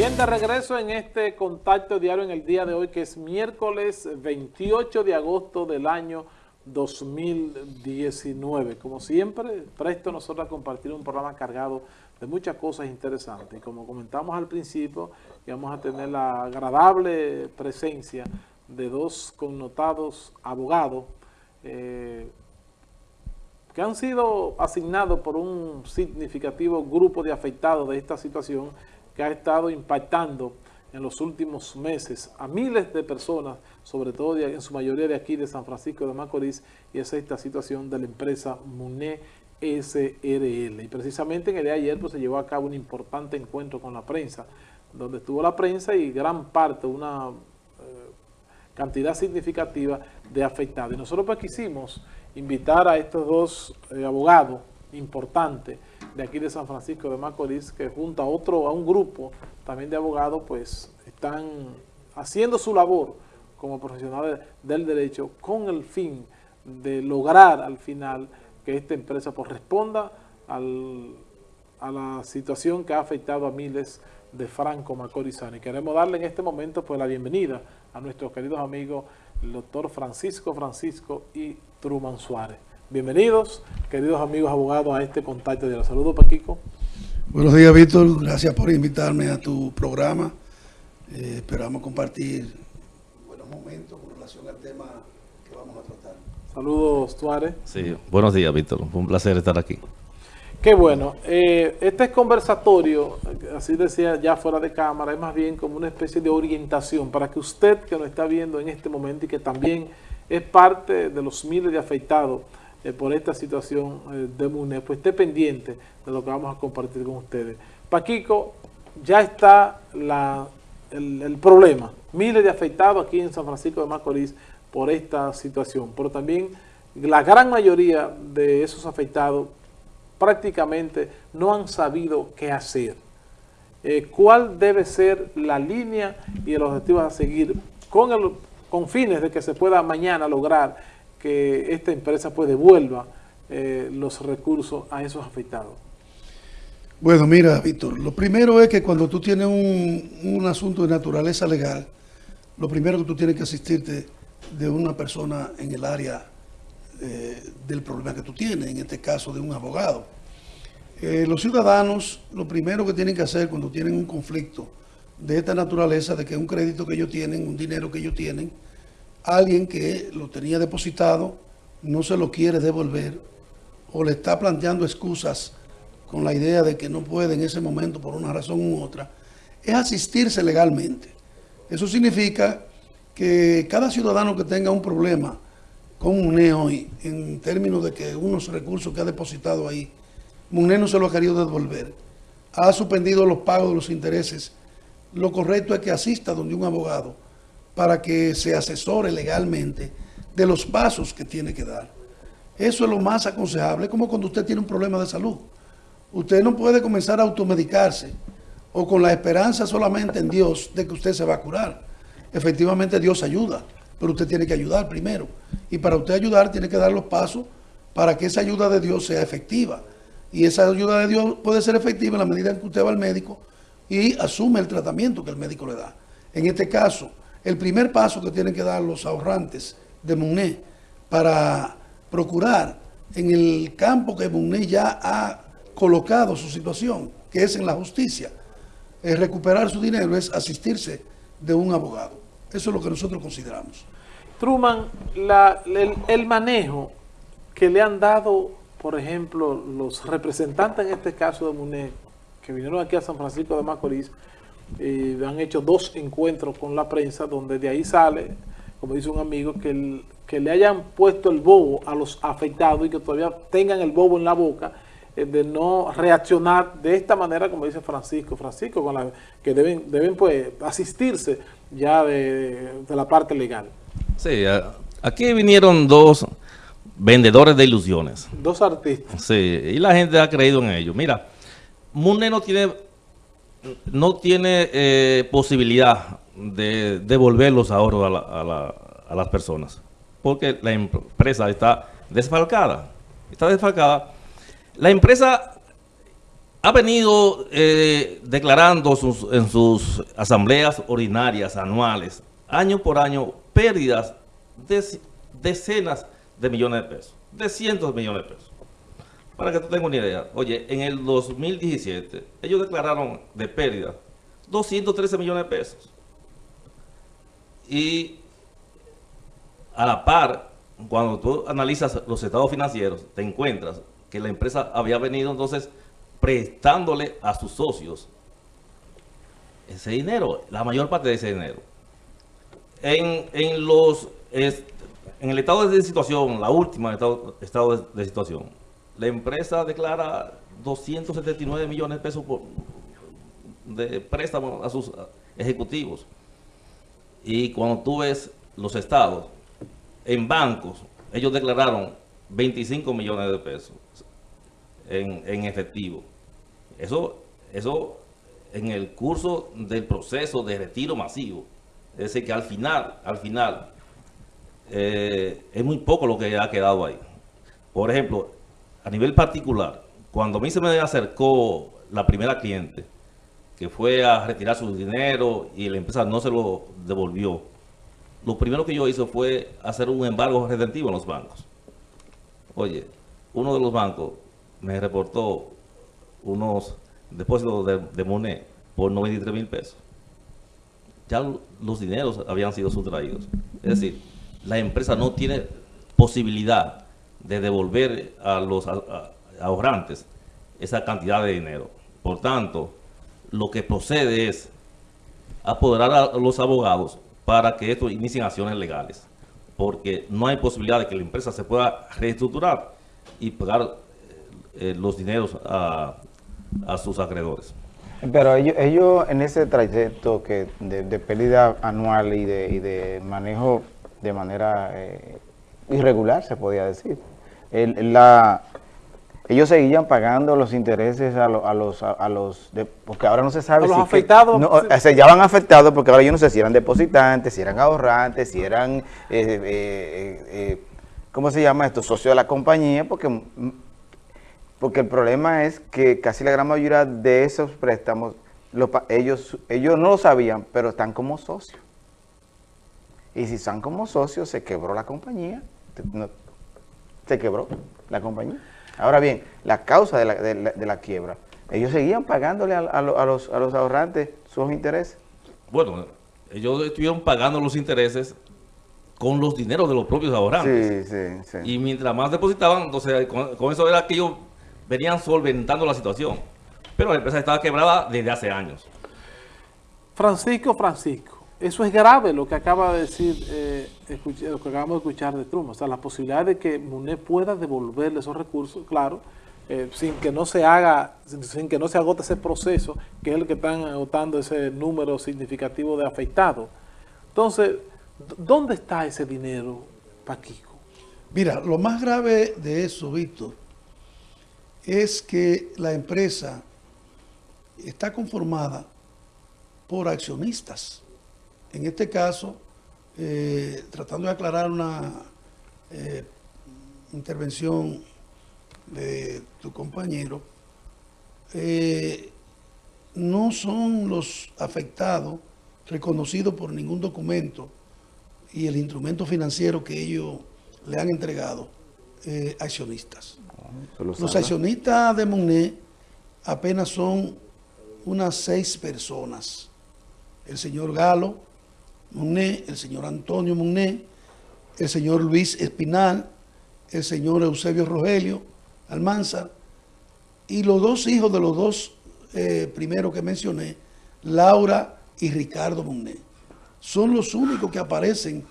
Bien, de regreso en este contacto diario en el día de hoy, que es miércoles 28 de agosto del año 2019. Como siempre, presto nosotros a compartir un programa cargado de muchas cosas interesantes. Como comentamos al principio, vamos a tener la agradable presencia de dos connotados abogados eh, que han sido asignados por un significativo grupo de afectados de esta situación que ha estado impactando en los últimos meses a miles de personas, sobre todo en su mayoría de aquí de San Francisco de Macorís, y es esta situación de la empresa MUNE SRL. Y precisamente en el día de ayer pues, se llevó a cabo un importante encuentro con la prensa, donde estuvo la prensa y gran parte, una eh, cantidad significativa de afectados. Y nosotros pues quisimos invitar a estos dos eh, abogados importantes de aquí de San Francisco de Macorís, que junto a otro, a un grupo también de abogados, pues están haciendo su labor como profesionales del derecho con el fin de lograr al final que esta empresa pues, responda a la situación que ha afectado a miles de franco macorizanos. Y queremos darle en este momento pues la bienvenida a nuestros queridos amigos, el doctor Francisco Francisco y Truman Suárez. Bienvenidos, queridos amigos abogados, a este contacto de la salud, Paquico. Buenos días, Víctor. Gracias por invitarme a tu programa. Eh, esperamos compartir buenos momentos con relación al tema que vamos a tratar. Saludos, Suárez. Sí, buenos días, Víctor. Fue un placer estar aquí. Qué bueno. Eh, este conversatorio, así decía ya fuera de cámara, es más bien como una especie de orientación para que usted que nos está viendo en este momento y que también es parte de los miles de afectados eh, por esta situación eh, de MUNE, pues esté pendiente de lo que vamos a compartir con ustedes. Paquico, ya está el, el, problema. Miles de afectados aquí en San Francisco de Macorís por esta situación, pero también la gran mayoría de esos afectados prácticamente no han sabido qué hacer. Eh, ¿Cuál debe ser la línea y el objetivo a seguir con, el, con fines de que se pueda mañana lograr que esta empresa pues devuelva eh, los recursos a esos afectados? Bueno, mira, Víctor, lo primero es que cuando tú tienes un, asunto de naturaleza legal, lo primero que tú tienes que asistirte de una persona en el área eh, del problema que tú tienes, en este caso de un abogado. Eh, los ciudadanos, lo primero que tienen que hacer cuando tienen un conflicto de esta naturaleza, de que un crédito que ellos tienen, un dinero que ellos tienen, alguien que lo tenía depositado no se lo quiere devolver o le está planteando excusas con la idea de que no puede en ese momento por una razón u otra, es asistirse legalmente. Eso significa que cada ciudadano que tenga un problema con MUNE hoy, en términos de que unos recursos que ha depositado ahí, MUNE no se lo ha querido devolver, ha suspendido los pagos de los intereses, lo correcto es que asista donde un abogado para que se asesore legalmente de los pasos que tiene que dar. Eso es lo más aconsejable, como cuando usted tiene un problema de salud. Usted no puede comenzar a automedicarse o con la esperanza solamente en Dios de que usted se va a curar. Efectivamente Dios ayuda, pero usted tiene que ayudar primero. Y para usted ayudar tiene que dar los pasos para que esa ayuda de Dios sea efectiva. Y esa ayuda de Dios puede ser efectiva en la medida en que usted va al médico y asume el tratamiento que el médico le da. En este caso, el primer paso que tienen que dar los ahorrantes de MUNE para procurar en el campo que MUNE ya ha colocado su situación, que es en la justicia, es recuperar su dinero, es asistirse de un abogado. Eso es lo que nosotros consideramos. Truman, el, el manejo que le han dado, por ejemplo, los representantes en este caso de MUNE, que vinieron aquí a San Francisco de Macorís, y han hecho dos encuentros con la prensa donde de ahí sale, como dice un amigo, que, que le hayan puesto el bobo a los afectados y que todavía tengan el bobo en la boca eh, de no reaccionar de esta manera como dice Francisco, Francisco, con la que deben, deben pues asistirse ya de, de la parte legal. Sí, aquí vinieron dos vendedores de ilusiones. Dos artistas. Sí, y la gente ha creído en ellos. Mira, Mune no tiene no tiene eh, posibilidad de devolver los ahorros a, las personas, porque la empresa está desfalcada. Está desfalcada. La empresa ha venido eh, declarando sus- en sus asambleas ordinarias anuales, año por año, pérdidas de decenas de millones de pesos, de cientos de millones de pesos. Para que tú tengas una idea, oye, en el 2017 ellos declararon de pérdida 213 millones de pesos. Y a la par, cuando tú analizas los estados financieros, te encuentras que la empresa había venido entonces prestándole a sus socios ese dinero, la mayor parte de ese dinero. En, en los en el estado de situación, la última estado, estado de situación, la empresa declara 279 millones de pesos de préstamo a sus ejecutivos. Y cuando tú ves los estados, en bancos, ellos declararon 25 millones de pesos en, en efectivo. Eso, eso en el curso del proceso de retiro masivo. Es decir, que al final, al final, eh, es muy poco lo que ha quedado ahí. Por ejemplo, a nivel particular, cuando a mí se me acercó la primera cliente, que fue a retirar su dinero y la empresa no se lo devolvió, lo primero que yo hice fue hacer un embargo redentivo en los bancos. Oye, uno de los bancos me reportó unos depósitos de, de por 93 mil pesos. Ya lo- los dineros habían sido sustraídos. Es decir, la empresa no tiene posibilidad de devolver a los ahorrantes esa cantidad de dinero. Por tanto, lo que procede es apoderar a los abogados para que estos inicien acciones legales, porque no hay posibilidad de que la empresa se pueda reestructurar y pagar eh, eh, los dineros a, a sus acreedores. Pero ellos, ellos en ese trayecto que de, de pérdida anual y de, y de manejo de manera eh, irregular, se podía decir, el- la, ellos seguían pagando los intereses a, lo- a los, a, a los de- porque ahora no se sabe A los si que- afectados. no, o sea, ya van afectados porque ahora yo no sé si eran depositantes, si eran ahorrantes, si eran, eh, eh, eh, eh, ¿cómo se llama esto? Socios de la compañía, porque mm, porque el problema es que casi la gran mayoría de esos préstamos, ellos, ellos no lo sabían, pero están como socios. Y si están como socios, se quebró la compañía. No- se quebró la compañía. Ahora bien, la causa de la, de la- de la quiebra, ellos seguían pagándole a, a lo- a los, a los ahorrantes sus intereses. Bueno, ellos estuvieron pagando los intereses con los dineros de los propios ahorrantes. Sí, sí, sí. Y mientras más depositaban, entonces con, con eso era que ellos venían solventando la situación. Pero la empresa estaba quebrada desde hace años. Francisco, Francisco, eso es grave lo que acaba de decir, eh, lo que acabamos de escuchar de Trump. O sea, la posibilidad de que Munet pueda devolverle esos recursos, claro, eh, sin que no se haga, sin, que no se agote ese proceso, que es el que están agotando ese número significativo de afectados. Entonces, ¿dó- ¿dónde está ese dinero, Paquico? Mira, lo más grave de eso, Víctor, es que la empresa está conformada por accionistas. En este caso, eh, tratando de aclarar una eh, intervención de tu compañero, eh, no son los afectados reconocidos por ningún documento y el instrumento financiero que ellos le han entregado eh, accionistas. Los accionistas de Monet apenas son unas seis personas. El señor Galo Monet, el señor Antonio Monet, el señor Luis Espinal, el señor Eusebio Rogelio Almanzar y los dos hijos de los dos eh, primeros que mencioné, Laura y Ricardo Monet. Son los únicos que aparecen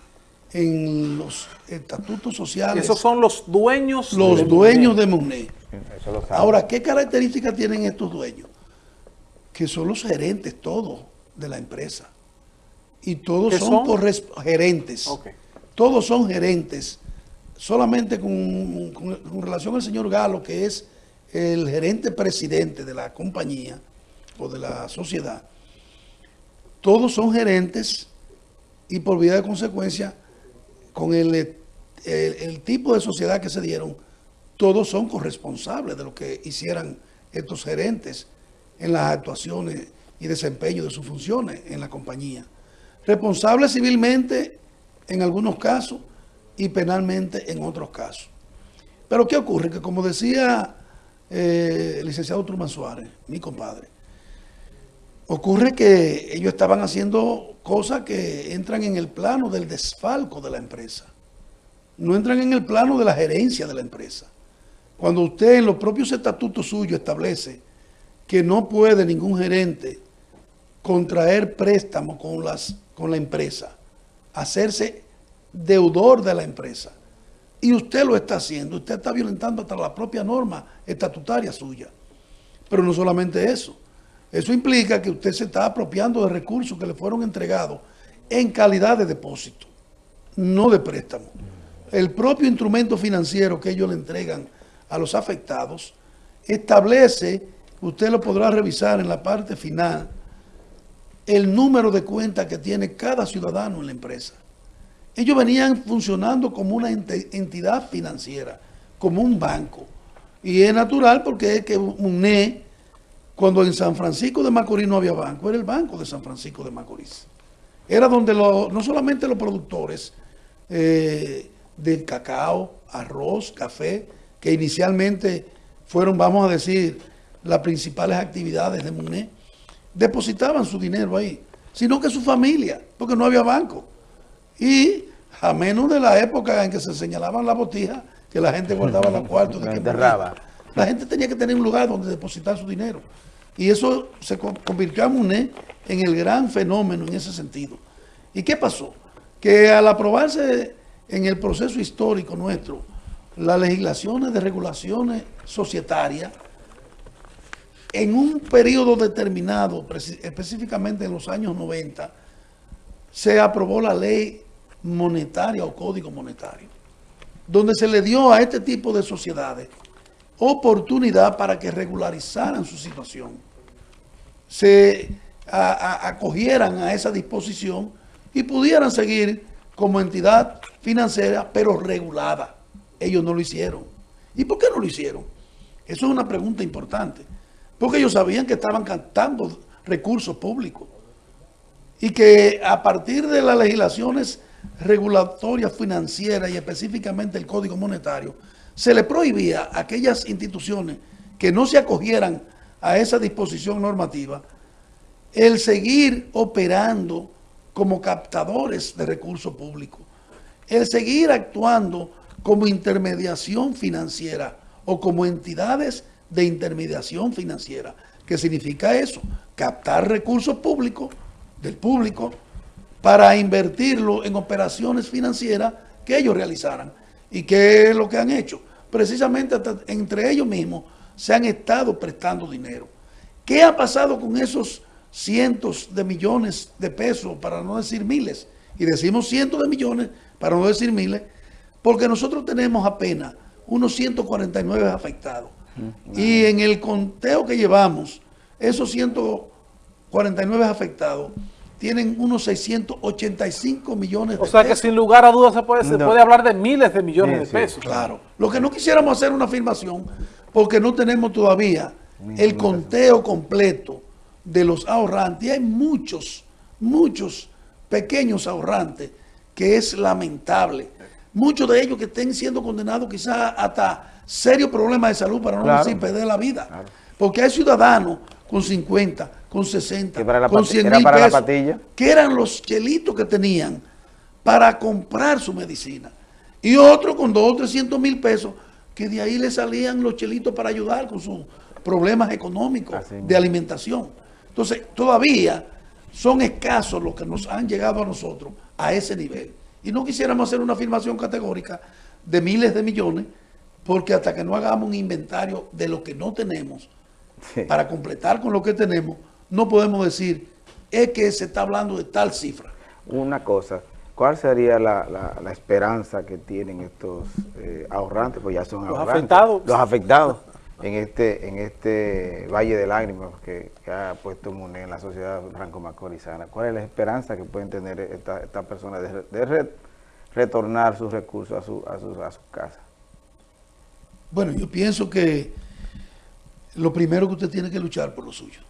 en los estatutos sociales Esos son los dueños los de dueños de Monet. Eso lo sabe. Ahora, ¿qué características tienen estos dueños? Que son los gerentes todos de la empresa. Y todos ¿Qué son, gerentes. Todos son gerentes. Solamente con, con- con relación al señor Galo, que es el gerente presidente de la compañía o de la sociedad, todos son gerentes y por vía de consecuencia, con el, el- el tipo de sociedad que se dieron, todos son corresponsables de lo que hicieran estos gerentes en las actuaciones y desempeño de sus funciones en la compañía. Responsables civilmente en algunos casos y penalmente en otros casos. Pero ¿qué ocurre? Que como decía eh, el licenciado Truman Suárez, mi compadre, ocurre que ellos estaban haciendo cosas que entran en el plano del desfalco de la empresa. No entran en el plano de la gerencia de la empresa. Cuando usted en los propios estatutos suyos establece que no puede ningún gerente contraer préstamo con, las, con la empresa, hacerse deudor de la empresa, y usted lo está haciendo, usted está violentando hasta la propia norma estatutaria suya. Pero no solamente eso, eso implica que usted se está apropiando de recursos que le fueron entregados en calidad de depósito, no de préstamo. El propio instrumento financiero que ellos le entregan a los afectados establece, usted lo podrá revisar en la parte final, el número de cuentas que tiene cada ciudadano en la empresa. Ellos venían funcionando como una entidad financiera, como un banco. Y es natural porque es que UNE, cuando en San Francisco de Macorís no había banco, era el banco de San Francisco de Macorís. Era donde no solamente los productores eh, del cacao, arroz, café, que inicialmente fueron, vamos a decir, las principales actividades de MUNE, depositaban su dinero ahí, sino que su familia, porque no había banco. Y a menos de la época en que se señalaban las botijas, que la gente guardaba los cuartos, de que la gente tenía que tener un lugar donde depositar su dinero. Y eso se convirtió a MUNE en el gran fenómeno en ese sentido. ¿Y qué pasó? Que al aprobarse en el proceso histórico nuestro las legislaciones de regulaciones societarias, en un periodo determinado, específicamente en los años 90, se aprobó la ley monetaria o código monetario, donde se le dio a este tipo de sociedades oportunidad para que regularizaran su situación, se acogieran a esa disposición y pudieran seguir como entidad financiera, pero regulada. Ellos no lo hicieron. ¿Y por qué no lo hicieron? Eso es una pregunta importante. Porque ellos sabían que estaban captando recursos públicos. Y que a partir de las legislaciones regulatorias financieras y específicamente el Código Monetario, se le prohibía a aquellas instituciones que no se acogieran a esa disposición normativa el seguir operando como captadores de recursos públicos, el seguir actuando como intermediación financiera o como entidades de intermediación financiera. ¿Qué significa eso? Captar recursos públicos del público para invertirlo en operaciones financieras que ellos realizaran. ¿Y qué es lo que han hecho? Precisamente entre ellos mismos se han estado prestando dinero. ¿Qué ha pasado con esos cientos de millones de pesos, para no decir miles? Y decimos cientos de millones, para no decir miles, porque nosotros tenemos apenas unos 149 afectados. Y en el conteo que llevamos, esos 149 afectados tienen unos 685 millones de pesos. O sea que sin lugar a dudas se puede, se puede hablar de miles de millones de pesos. Claro. Lo que no quisiéramos hacer una afirmación, porque no tenemos todavía el conteo completo de los ahorrantes. Y hay muchos, muchos pequeños ahorrantes que es lamentable. Muchos de ellos que estén siendo condenados quizás hasta serios problemas de salud para no decir perder la vida. Porque hay ciudadanos con 50, con 60, con 100 mil pesos, que eran los chelitos que tenían para comprar su medicina. Y otros con 200 o 300 mil pesos, que de ahí le salían los chelitos para ayudar con sus problemas económicos de alimentación. Entonces, todavía son escasos los que nos han llegado a nosotros a ese nivel. Y no quisiéramos hacer una afirmación categórica de miles de millones, porque hasta que no hagamos un inventario de lo que no tenemos, para completar con lo que tenemos, no podemos decir, es que se está hablando de tal cifra. Una cosa, ¿cuál sería la, esperanza que tienen estos eh, ahorrantes? Pues ya son los afectados. Los afectados en este en este Valle de Lágrimas que, ha puesto MUNE en la sociedad franco-macorizana. ¿Cuál es la esperanza que pueden tener estas personas de, retornar sus recursos a su, a, a su casa? Bueno, yo pienso que lo primero que usted tiene que luchar por lo suyo.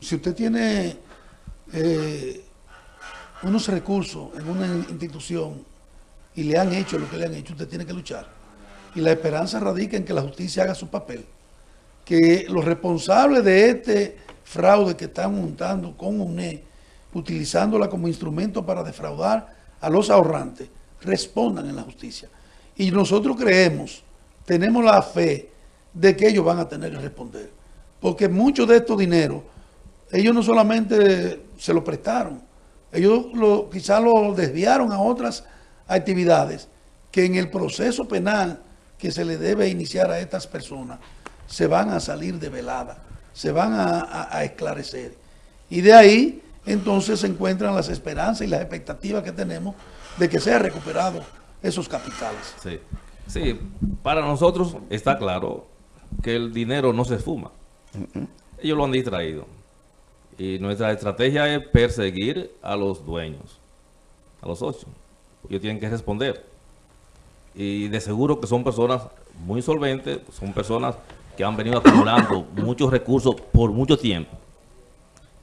Si usted tiene eh, unos recursos en una institución y le han hecho lo que le han hecho, usted tiene que luchar. Y la esperanza radica en que la justicia haga su papel. Que los responsables de este fraude que están montando con UNE, utilizándola como instrumento para defraudar a los ahorrantes, respondan en la justicia. Y nosotros creemos, tenemos la fe de que ellos van a tener que responder. Porque muchos de estos dineros, ellos no solamente se lo prestaron, ellos lo, quizás lo desviaron a otras actividades que en el proceso penal que se le debe iniciar a estas personas se van a salir de velada, se van a, esclarecer. Y de ahí entonces se encuentran las esperanzas y las expectativas que tenemos de que sea recuperado esos capitales. Sí, sí, para nosotros está claro que el dinero no se esfuma. Ellos lo han distraído. Y nuestra estrategia es perseguir a los dueños, a los socios. Ellos tienen que responder. Y de seguro que son personas muy solventes, son personas que han venido acumulando muchos recursos por mucho tiempo.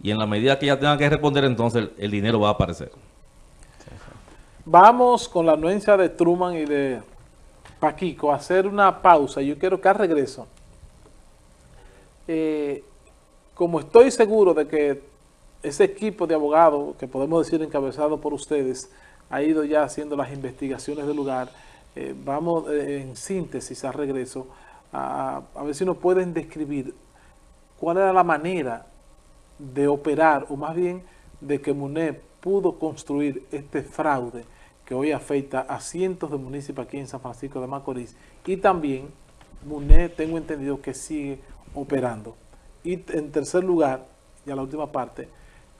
Y en la medida que ya tengan que responder, entonces el, dinero va a aparecer. Vamos con la anuencia de Truman y de Paquico a hacer una pausa. Yo quiero que al regreso, eh, como estoy seguro de que ese equipo de abogados, que podemos decir encabezado por ustedes, ha ido ya haciendo las investigaciones del lugar, eh, vamos eh, en síntesis al regreso a, ver si nos pueden describir cuál era la manera de operar, o más bien de que MUNE pudo construir este fraude que hoy afecta a cientos de municipios aquí en San Francisco de Macorís y también MUNE tengo entendido que sigue operando. Y en tercer lugar, y a la última parte,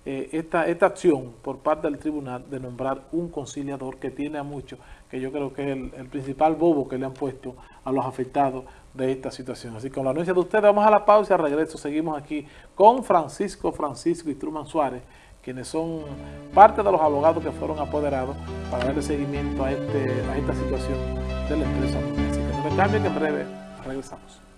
eh, esta, esta acción por parte del tribunal de nombrar un conciliador que tiene a muchos, que yo creo que es el, principal bobo que le han puesto a los afectados de esta situación. Así que con la anuncia de ustedes, vamos a la pausa y al regreso seguimos aquí con Francisco Francisco y Truman Suárez, quienes son parte de los abogados que fueron apoderados para darle seguimiento a, este, a esta situación de la empresa. Así que que en breve regresamos.